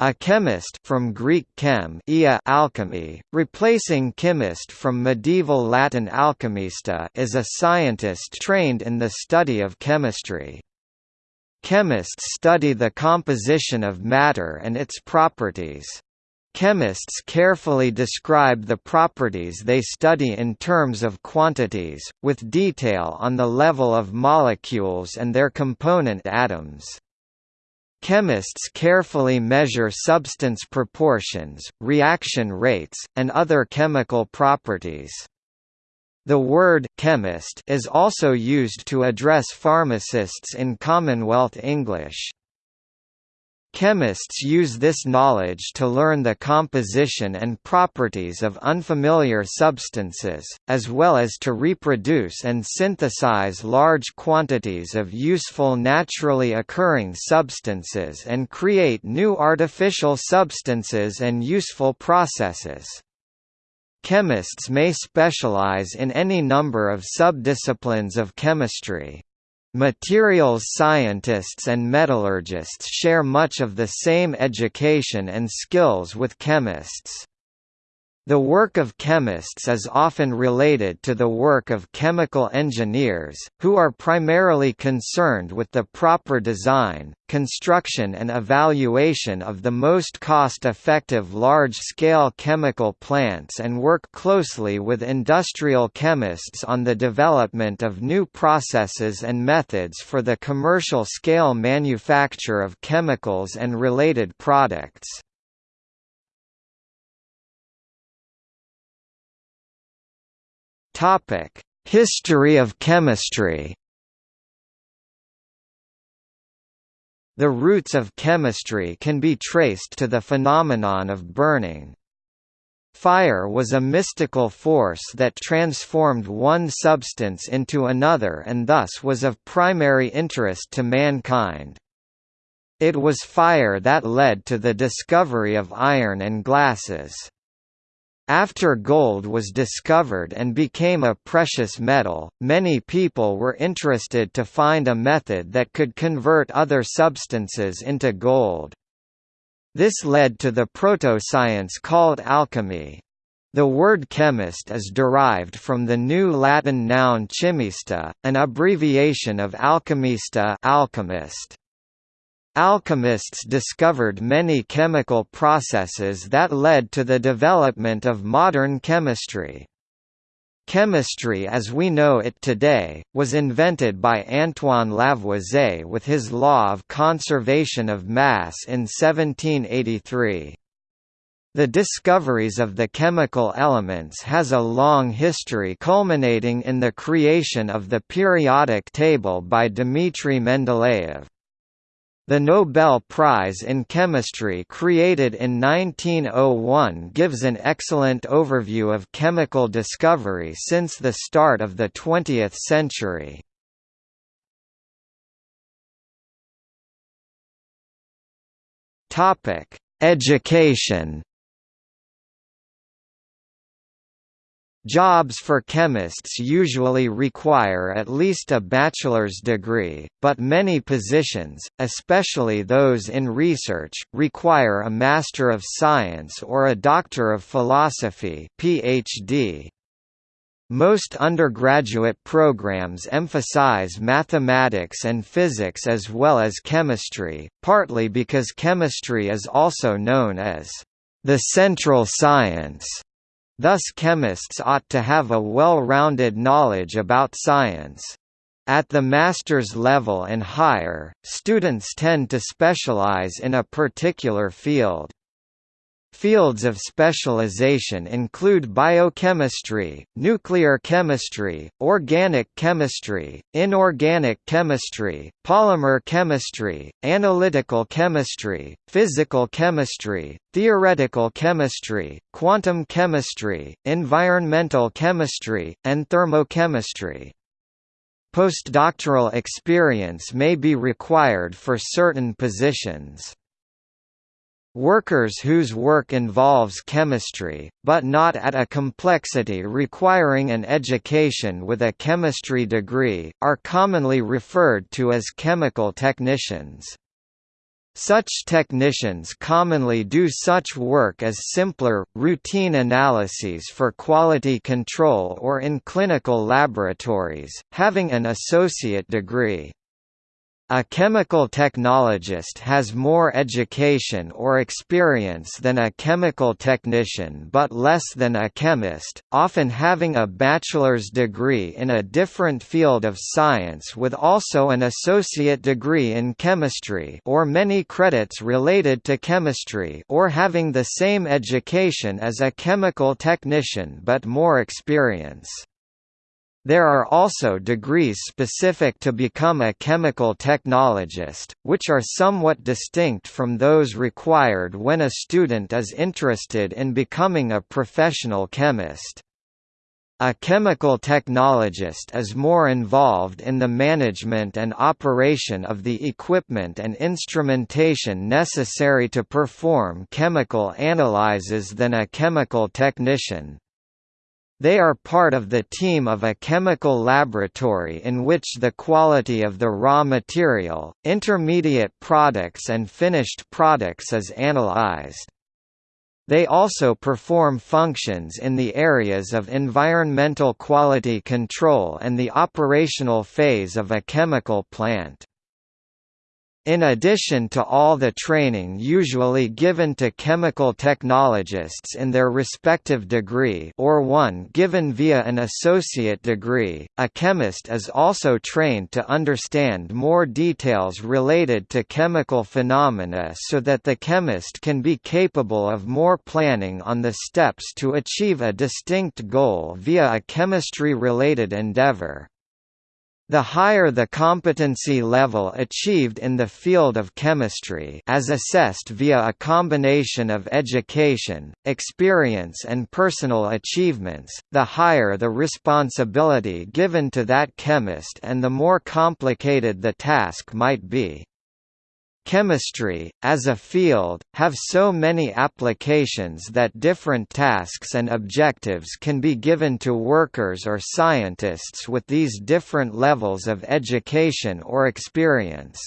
A chemist from Greek chem ia alchemy, replacing chemist from medieval Latin alchemista is a scientist trained in the study of chemistry. Chemists study the composition of matter and its properties. Chemists carefully describe the properties they study in terms of quantities, with detail on the level of molecules and their component atoms. Chemists carefully measure substance proportions, reaction rates, and other chemical properties. The word «chemist» is also used to address pharmacists in Commonwealth English. Chemists use this knowledge to learn the composition and properties of unfamiliar substances, as well as to reproduce and synthesize large quantities of useful naturally occurring substances and create new artificial substances and useful processes. Chemists may specialize in any number of subdisciplines of chemistry. Materials scientists and metallurgists share much of the same education and skills with chemists. The work of chemists is often related to the work of chemical engineers, who are primarily concerned with the proper design, construction and evaluation of the most cost-effective large-scale chemical plants and work closely with industrial chemists on the development of new processes and methods for the commercial scale manufacture of chemicals and related products. Topic: History of chemistry. The roots of chemistry can be traced to the phenomenon of burning. Fire was a mystical force that transformed one substance into another and thus was of primary interest to mankind. It was fire that led to the discovery of iron and glasses. After gold was discovered and became a precious metal, many people were interested to find a method that could convert other substances into gold. This led to the proto-science called alchemy. The word chemist is derived from the New Latin noun chimista, an abbreviation of alchemista alchemist. Alchemists discovered many chemical processes that led to the development of modern chemistry. Chemistry as we know it today, was invented by Antoine Lavoisier with his law of conservation of mass in 1783. The discoveries of the chemical elements has a long history culminating in the creation of the periodic table by Dmitry Mendeleev. The Nobel Prize in Chemistry created in 1901 gives an excellent overview of chemical discovery since the start of the 20th century. Education Jobs for chemists usually require at least a bachelor's degree, but many positions, especially those in research, require a Master of Science or a Doctor of Philosophy PhD. Most undergraduate programs emphasize mathematics and physics as well as chemistry, partly because chemistry is also known as the central science Thus chemists ought to have a well-rounded knowledge about science. At the master's level and higher, students tend to specialize in a particular field. Fields of specialization include biochemistry, nuclear chemistry, organic chemistry, inorganic chemistry, polymer chemistry, analytical chemistry, physical chemistry, theoretical chemistry, quantum chemistry, environmental chemistry, and thermochemistry. Postdoctoral experience may be required for certain positions. Workers whose work involves chemistry, but not at a complexity requiring an education with a chemistry degree, are commonly referred to as chemical technicians. Such technicians commonly do such work as simpler, routine analyses for quality control or in clinical laboratories, having an associate degree. A chemical technologist has more education or experience than a chemical technician but less than a chemist, often having a bachelor's degree in a different field of science with also an associate degree in chemistry or many credits related to chemistry or having the same education as a chemical technician but more experience. There are also degrees specific to become a chemical technologist, which are somewhat distinct from those required when a student is interested in becoming a professional chemist. A chemical technologist is more involved in the management and operation of the equipment and instrumentation necessary to perform chemical analyses than a chemical technician. They are part of the team of a chemical laboratory in which the quality of the raw material, intermediate products and finished products is analyzed. They also perform functions in the areas of environmental quality control and the operational phase of a chemical plant. In addition to all the training usually given to chemical technologists in their respective degree or one given via an associate degree, a chemist is also trained to understand more details related to chemical phenomena so that the chemist can be capable of more planning on the steps to achieve a distinct goal via a chemistry-related endeavor. The higher the competency level achieved in the field of chemistry as assessed via a combination of education, experience and personal achievements, the higher the responsibility given to that chemist and the more complicated the task might be. Chemistry, as a field, have so many applications that different tasks and objectives can be given to workers or scientists with these different levels of education or experience.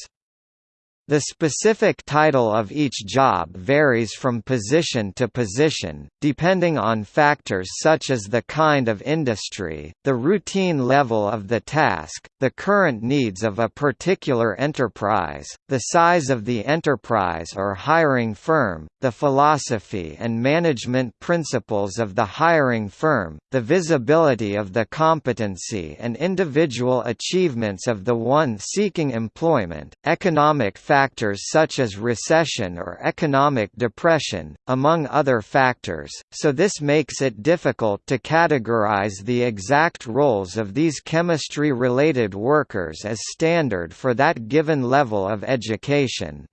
The specific title of each job varies from position to position, depending on factors such as the kind of industry, the routine level of the task, the current needs of a particular enterprise, the size of the enterprise or hiring firm, the philosophy and management principles of the hiring firm, the visibility of the competency and individual achievements of the one seeking employment, economic factors factors such as recession or economic depression, among other factors, so this makes it difficult to categorize the exact roles of these chemistry-related workers as standard for that given level of education.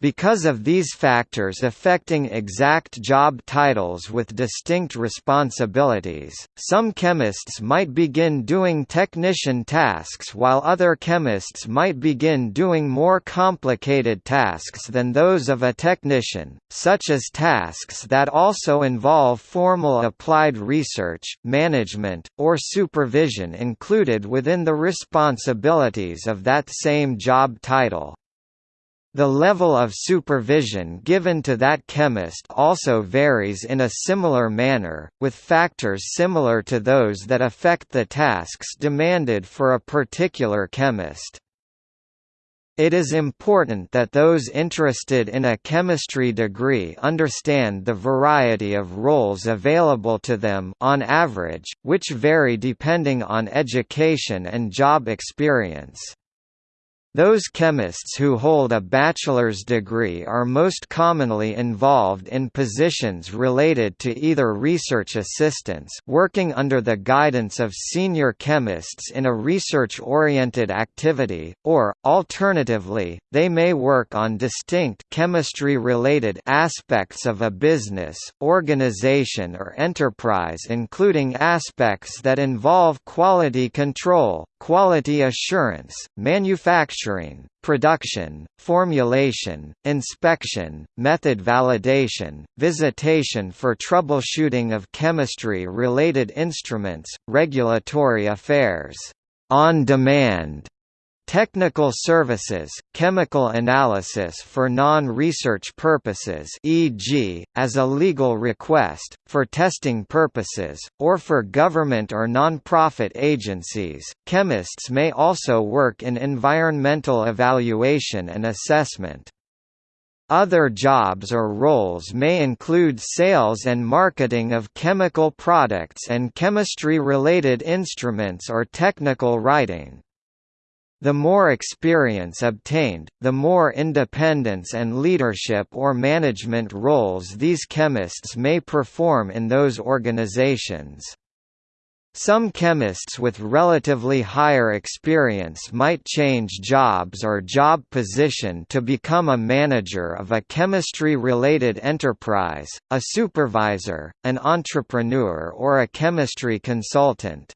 Because of these factors affecting exact job titles with distinct responsibilities, some chemists might begin doing technician tasks while other chemists might begin doing more complicated tasks than those of a technician, such as tasks that also involve formal applied research, management, or supervision included within the responsibilities of that same job title. The level of supervision given to that chemist also varies in a similar manner, with factors similar to those that affect the tasks demanded for a particular chemist. It is important that those interested in a chemistry degree understand the variety of roles available to them on average, which vary depending on education and job experience. Those chemists who hold a bachelor's degree are most commonly involved in positions related to either research assistants working under the guidance of senior chemists in a research-oriented activity, or, alternatively, they may work on distinct chemistry-related aspects of a business, organization or enterprise including aspects that involve quality control, quality assurance, manufacturing, production, formulation, inspection, method validation, visitation for troubleshooting of chemistry-related instruments, regulatory affairs, on demand, Technical services, chemical analysis for non-research purposes e.g., as a legal request, for testing purposes, or for government or non-profit agencies. Chemists may also work in environmental evaluation and assessment. Other jobs or roles may include sales and marketing of chemical products and chemistry-related instruments or technical writing. The more experience obtained, the more independence and leadership or management roles these chemists may perform in those organizations. Some chemists with relatively higher experience might change jobs or job position to become a manager of a chemistry-related enterprise, a supervisor, an entrepreneur or a chemistry consultant.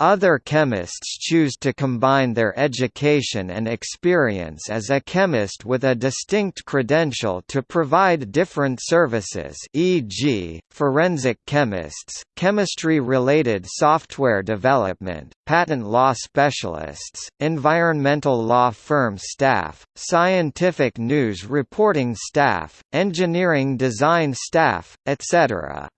Other chemists choose to combine their education and experience as a chemist with a distinct credential to provide different services e.g., forensic chemists, chemistry-related software development, patent law specialists, environmental law firm staff, scientific news reporting staff, engineering design staff, etc.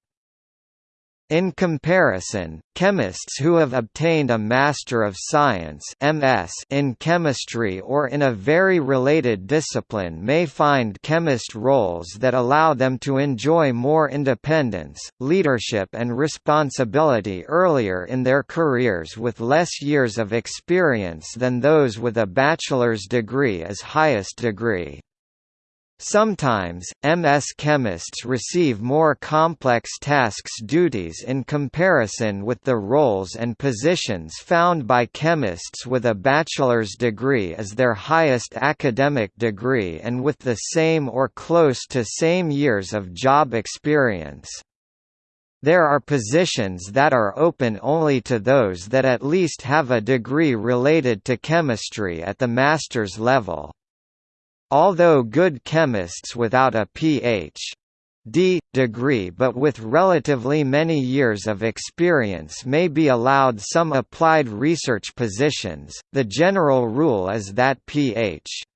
In comparison, chemists who have obtained a Master of Science MS in chemistry or in a very related discipline may find chemist roles that allow them to enjoy more independence, leadership and responsibility earlier in their careers with less years of experience than those with a bachelor's degree as highest degree. Sometimes, MS chemists receive more complex tasks duties in comparison with the roles and positions found by chemists with a bachelor's degree as their highest academic degree and with the same or close to same years of job experience. There are positions that are open only to those that at least have a degree related to chemistry at the master's level. Although good chemists without a Ph.D. degree but with relatively many years of experience may be allowed some applied research positions, the general rule is that Ph.D.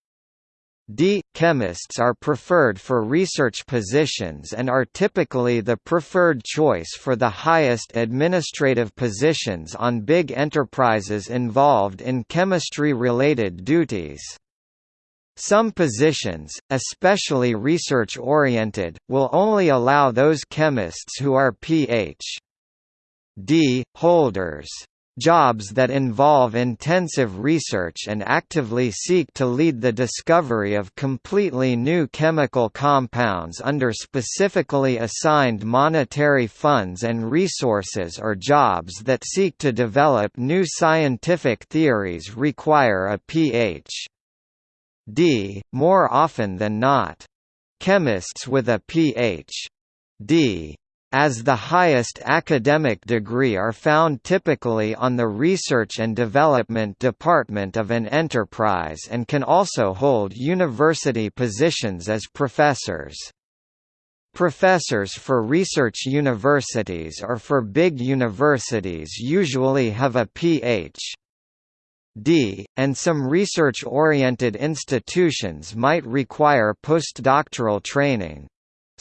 chemists are preferred for research positions and are typically the preferred choice for the highest administrative positions on big enterprises involved in chemistry-related duties. Some positions, especially research-oriented, will only allow those chemists who are Ph.D. holders. Jobs that involve intensive research and actively seek to lead the discovery of completely new chemical compounds under specifically assigned monetary funds and resources or jobs that seek to develop new scientific theories require a Ph. D, more often than not. Chemists with a Ph.D. as the highest academic degree are found typically on the research and development department of an enterprise and can also hold university positions as professors. Professors for research universities or for big universities usually have a Ph. D, and some research-oriented institutions might require postdoctoral training.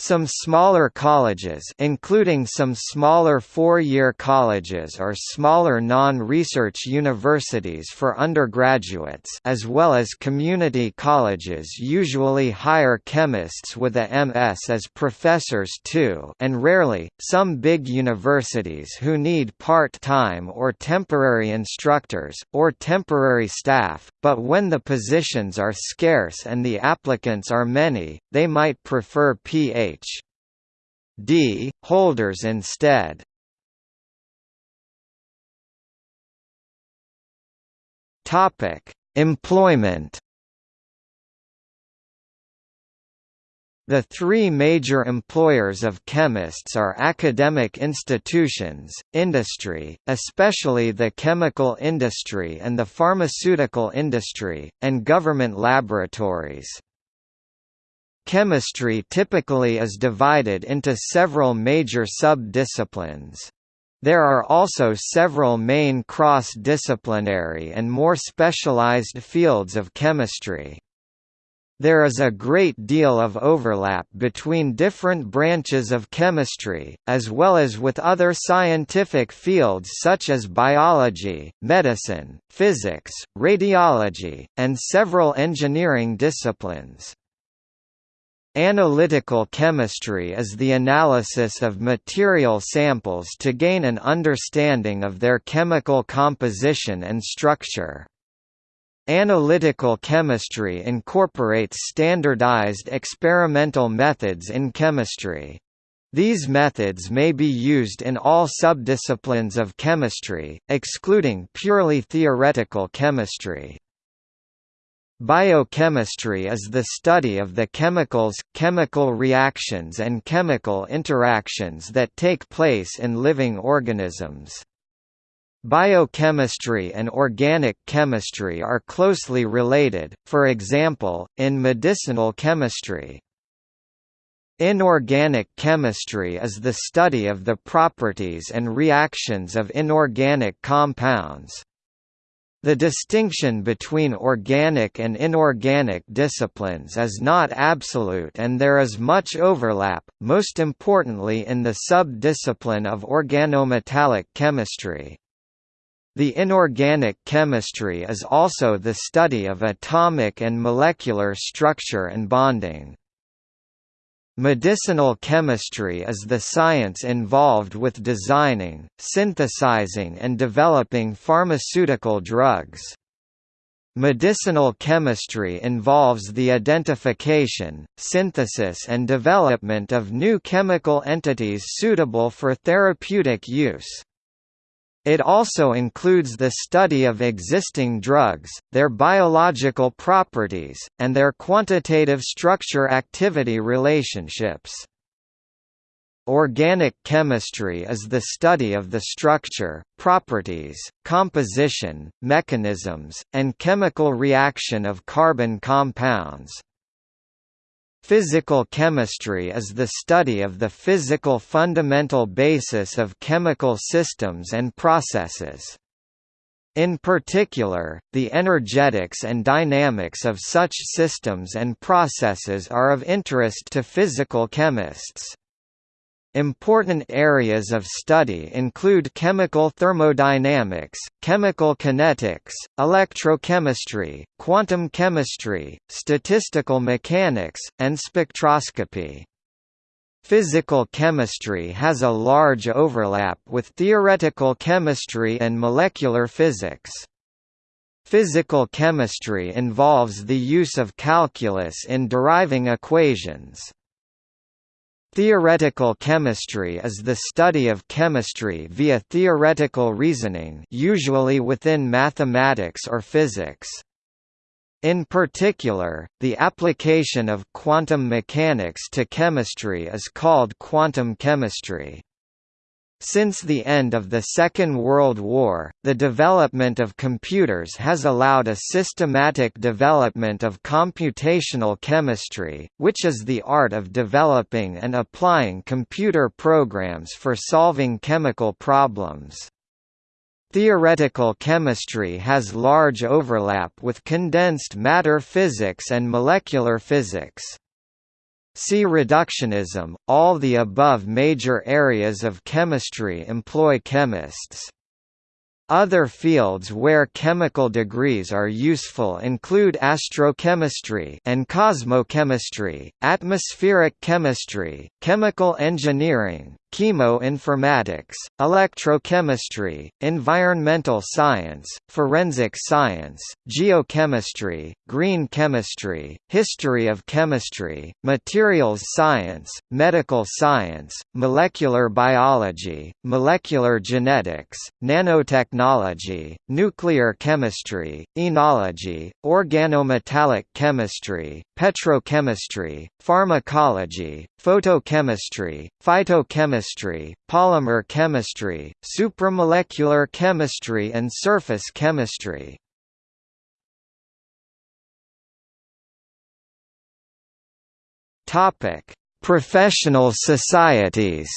Some smaller colleges including some smaller four-year colleges or smaller non-research universities for undergraduates as well as community colleges usually hire chemists with a MS as professors too and rarely, some big universities who need part-time or temporary instructors, or temporary staff, but when the positions are scarce and the applicants are many, they might prefer PA Ph.D. holders instead. Topic: Employment. The three major employers of chemists are academic institutions, industry, especially the chemical industry and the pharmaceutical industry, and government laboratories. Chemistry typically is divided into several major sub-disciplines. There are also several main cross-disciplinary and more specialized fields of chemistry. There is a great deal of overlap between different branches of chemistry, as well as with other scientific fields such as biology, medicine, physics, radiology, and several engineering disciplines. Analytical chemistry is the analysis of material samples to gain an understanding of their chemical composition and structure. Analytical chemistry incorporates standardized experimental methods in chemistry. These methods may be used in all subdisciplines of chemistry, excluding purely theoretical chemistry. Biochemistry is the study of the chemicals, chemical reactions and chemical interactions that take place in living organisms. Biochemistry and organic chemistry are closely related, for example, in medicinal chemistry. Inorganic chemistry is the study of the properties and reactions of inorganic compounds. The distinction between organic and inorganic disciplines is not absolute and there is much overlap, most importantly in the sub-discipline of organometallic chemistry. The inorganic chemistry is also the study of atomic and molecular structure and bonding. Medicinal chemistry is the science involved with designing, synthesizing and developing pharmaceutical drugs. Medicinal chemistry involves the identification, synthesis and development of new chemical entities suitable for therapeutic use. It also includes the study of existing drugs, their biological properties, and their quantitative structure-activity relationships. Organic chemistry is the study of the structure, properties, composition, mechanisms, and chemical reaction of carbon compounds. Physical chemistry is the study of the physical fundamental basis of chemical systems and processes. In particular, the energetics and dynamics of such systems and processes are of interest to physical chemists. Important areas of study include chemical thermodynamics, chemical kinetics, electrochemistry, quantum chemistry, statistical mechanics, and spectroscopy. Physical chemistry has a large overlap with theoretical chemistry and molecular physics. Physical chemistry involves the use of calculus in deriving equations. Theoretical chemistry is the study of chemistry via theoretical reasoning usually within mathematics or physics. In particular, the application of quantum mechanics to chemistry is called quantum chemistry. Since the end of the Second World War, the development of computers has allowed a systematic development of computational chemistry, which is the art of developing and applying computer programs for solving chemical problems. Theoretical chemistry has large overlap with condensed matter physics and molecular physics. See reductionism. All the above major areas of chemistry employ chemists. Other fields where chemical degrees are useful include astrochemistry and cosmochemistry, atmospheric chemistry, chemical engineering, chemoinformatics, electrochemistry, environmental science, forensic science, geochemistry, green chemistry, history of chemistry, materials science, medical science, molecular biology, molecular genetics, nanotechnology, nuclear chemistry, enology, organometallic chemistry, petrochemistry, pharmacology, photochemistry, phytochemistry, polymer chemistry, supramolecular chemistry and surface chemistry. Professional societies.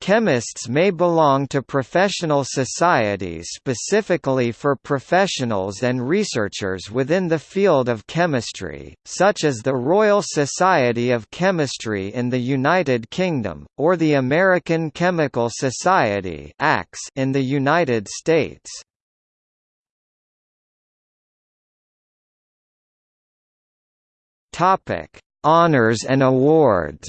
Chemists may belong to professional societies specifically for professionals and researchers within the field of chemistry, such as the Royal Society of Chemistry in the United Kingdom, or the American Chemical Society in the United States. Honours and awards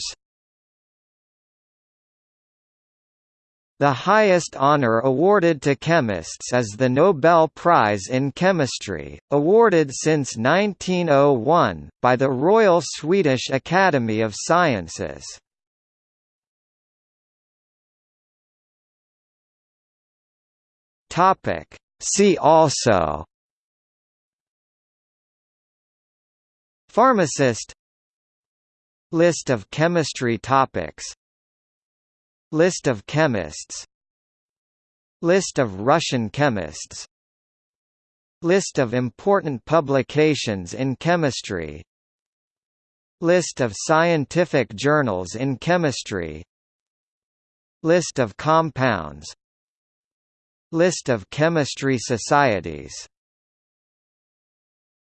The highest honor awarded to chemists is the Nobel Prize in Chemistry, awarded since 1901, by the Royal Swedish Academy of Sciences. See also Pharmacist List of chemistry topics List of chemists. List of Russian chemists. List of important publications in chemistry. List of scientific journals in chemistry. List of compounds. List of chemistry societies